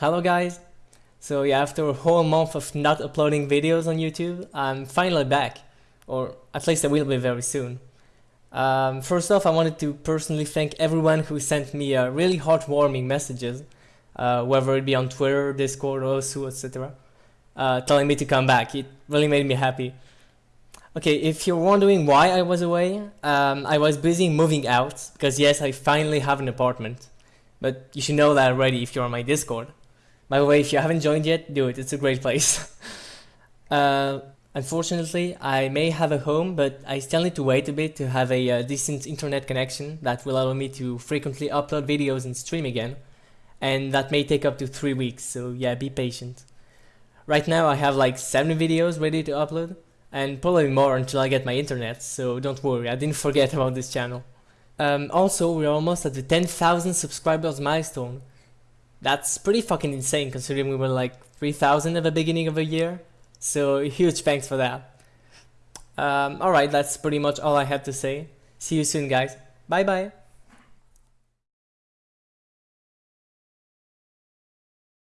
Hello guys! So yeah, after a whole month of not uploading videos on YouTube, I'm finally back. Or at least I will be very soon. Um, first off, I wanted to personally thank everyone who sent me uh, really heartwarming messages, uh, whether it be on Twitter, Discord, Osu, etc. Uh, telling me to come back. It really made me happy. Okay, if you're wondering why I was away, um, I was busy moving out, because yes, I finally have an apartment. But you should know that already if you're on my Discord. By the way, if you haven't joined yet, do it. It's a great place. uh, unfortunately, I may have a home, but I still need to wait a bit to have a uh, decent internet connection that will allow me to frequently upload videos and stream again. And that may take up to 3 weeks, so yeah, be patient. Right now I have like 7 videos ready to upload, and probably more until I get my internet, so don't worry, I didn't forget about this channel. Um, also, we're almost at the 10,000 subscribers milestone, that's pretty fucking insane considering we were like 3,000 at the beginning of the year. So huge thanks for that. Um, Alright, that's pretty much all I have to say. See you soon guys. Bye bye.